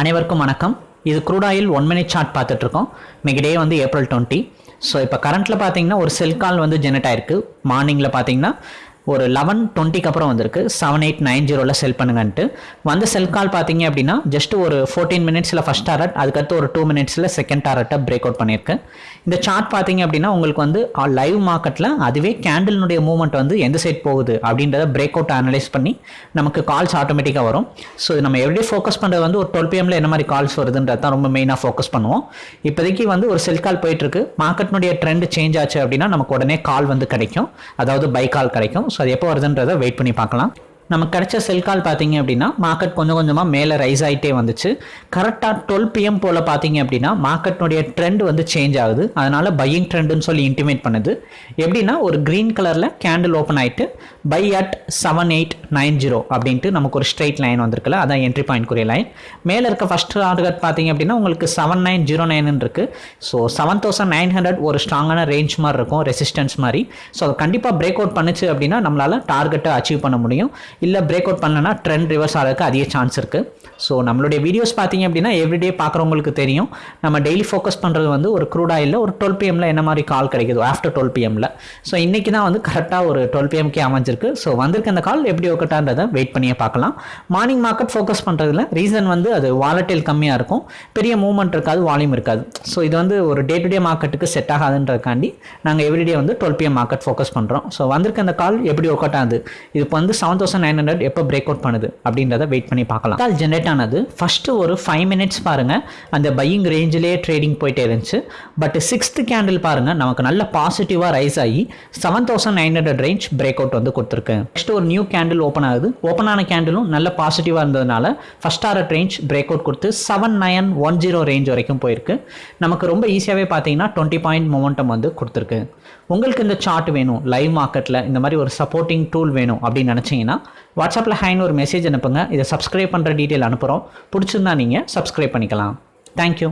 அனைவருக்கும் வணக்கம். இது crude ஒன் மினிட் சார்ட் பார்த்துட்ருக்கோம். இன்னைக்கு டே வந்து ஏப்ரல் டுவெண்ட்டி ஸோ இப்போ கரண்ட்டில் பார்த்தீங்கன்னா ஒரு செல் கால் வந்து ஜெனரேட் ஆயிருக்கு. மார்னிங்கில் பார்த்தீங்கன்னா ஒரு லெவன் டுவெண்ட்டிக்கு அப்புறம் வந்திருக்கு. செவன் எயிட் நைன் ஜீரோவில் செல் பண்ணுங்கன்ட்டு. வந்த செல் கால் பார்த்தீங்க அப்படின்னா ஜஸ்ட் ஒரு ஃபோர்டீன் மினிட்ஸில் ஃபஸ்ட் டாரட் அதுக்கடுத்து ஒரு டூ மினிட்ஸில் செகண்ட் டாரட்டை பிரேக் அவுட் பண்ணியிருக்கு இந்த சார்ட் பார்த்தீங்க அப்படின்னா உங்களுக்கு வந்து லைவ் மார்க்கெட்டில் அதுவே கேண்டில்னுடைய மூவ்மெண்ட் வந்து எந்த சைட் போகுது அப்படின்றத பிரேக் அவுட் அனலைஸ் பண்ணி நமக்கு கால்ஸ் ஆட்டோமேட்டிக்காக வரும். ஸோ இது நம்ம எவ்ரிடே ஃபோக்கஸ் பண்ணுறது வந்து ஒரு டுவெல் பிஎம்ல என்ன மாதிரி கால்ஸ் வருதுன்றது தான் ரொம்ப மெயினாக ஃபோக்கஸ் பண்ணுவோம். இப்போதைக்கு வந்து ஒரு செல் கால் போயிட்டுருக்கு மார்க்கெட்னுடைய ட்ரெண்ட் சேஞ்ச் ஆச்சு அப்படின்னா நமக்கு உடனே கால் வந்து கிடைக்கும். அதாவது பை கால் கிடைக்கும். ஸோ அது எப்போ வருதுன்றதை வெயிட் பண்ணி பார்க்கலாம். நமக்கு கிடைச்ச செல் கால் பார்த்தீங்க அப்படின்னா மார்க்கெட் கொஞ்சம் கொஞ்சமாக மேலே ரைஸ் ஆகிட்டே வந்துச்சு. கரெக்டாக டுவெல் பிஎம் போல் பார்த்தீங்க அப்படின்னா மார்க்கெட்னுடைய ட்ரெண்ட் வந்து சேஞ்ச் ஆகுது. அதனால் பையிங் ட்ரெண்டுன்னு சொல்லி இன்டிமேட் பண்ணுது. எப்படின்னா ஒரு க்ரீன் கலரில் கேண்டில் ஓப்பன் ஆகிட்டு buy at seven eight nine zero அப்படின்ட்டு நமக்கு ஒரு ஸ்ட்ரைட் லைன் வந்திருக்குல்ல அதான் என்ட்ரி பாயிண்ட்க்குரிய லைன் மேலே இருக்க ஃபஸ்ட் டார்கெட் பார்த்தீங்க அப்படின்னா உங்களுக்கு செவன் நைன் ஜீரோ நைன் இருக்குது so seven thousand nine hundred ஒரு ஸ்ட்ராங்கான ரேஞ்ச் மாதிரி இருக்கும் ரெசிஸ்டன்ஸ் மாதிரி. ஸோ அது கண்டிப்பாக பிரேக் அவுட் பண்ணுச்சு அப்படின்னா நம்மளால் டார்கெட்டை அச்சீவ் பண்ண முடியும். இல்லை பிரேக் அவுட் பண்ணலன்னா ட்ரெண்ட் ரிவர்ஸ் ஆகிறதுக்கு அதிக சான்ஸ் இருக்குது ஸோ நம்மளுடைய வீடியோஸ் பார்த்தீங்க அப்படின்னா எவ்ரிடே பார்க்குறவங்களுக்கு தெரியும். நம்ம டெய்லி ஃபோக்கஸ் பண்ணுறது வந்து ஒரு க்ரூட் ஆயிலில் ஒரு டுவெல் பிஎம்மில் என்ன மாதிரி கால் கிடைக்குதோ ஆஃப்டர் டுவெல் பிஎம்ல ஸோ இன்றைக்கி தான் வந்து கரெக்டாக ஒரு டுவெல் பிஎம்கே அமைஞ்சிருக்கு. ஸோ வந்திருக்க அந்த கால் எப்படி ஒக்கட்டான்றதை வெயிட் பண்ணியே பார்க்கலாம். மார்னிங் மார்க்கெட் ஃபோக்கஸ் பண்ணுறதுல ரீசன் வந்து அது வாலட்டில் கம்மியாக இருக்கும். பெரிய மூவ்மெண்ட் இருக்காது வால்யூம் இருக்காது. ஸோ இது வந்து ஒரு டே டு டே மார்க்கெட்டுக்கு செட் ஆகாதுன்றதுக்காண்டி நாங்கள் எவ்ரிடே வந்து டுவெல் பிஎம் மார்க்கெட் ஃபோக்கஸ் பண்ணுறோம் ஸோ வந்திருக்க அந்த கால் எப்படி ஒர்க் அவுட் ஆகுது? இது இப்போ வந்து செவன் தௌசண்ட் நைன் ஹண்ட்ரட் எப்போ பிரேக் அவுட் பண்ணுது அப்படின்றத வெயிட் பண்ணி பார்க்கலாம். கால் ஜென்ரேட் ஆனது. ஃபஸ்ட்டு ஒரு ஃபைவ் மினிட்ஸ் பாருங்கள் அந்த பையிங் ரேஞ்சிலே ட்ரேடிங் போயிட்டே இருந்துச்சு. பட் சிக்ஸ்த் கேண்டில் பாருங்கள் நமக்கு நல்ல பாசிட்டிவாக ரைஸ் ஆகி seven thousand nine hundred range break out வந்து கொடுத்துருக்கு. நெக்ஸ்ட் ஒரு நியூ கேண்டில் ஓப்பன் ஆகுது. ஓப்பன் ஆன கேண்டிலும் நல்ல பாசிட்டிவாக இருந்ததுனால first art range break out கொடுத்து seven nine one zero range வரைக்கும் போயிருக்கு. நமக்கு ரொம்ப ஈஸியாகவே பார்த்தீங்கன்னா டுவெண்ட்டி பாயிண்ட் மொமெண்டம் வந்து கொடுத்துருக்கு. உங்களுக்கு இந்த சார்ட் வேணும். லைவ் மார்க்கெட்டில் இந்த மாதிரி ஒரு சப்போர்ட்டிங் டூல் வேணும் அப்படின்னு நினச்சிங்கன்னா வாட்ஸ்அப்பில் ஹைன்னு ஒரு மெசேஜ் அனுப்புங்க. இதை சப்ஸ்கிரைப் பண்ணுற டீட்டெயில் அனுப்புகிறோம் பிடிச்சிருந்தா நீங்கள் சப்ஸ்கிரைப் பண்ணிக்கலாம். தேங்க்யூ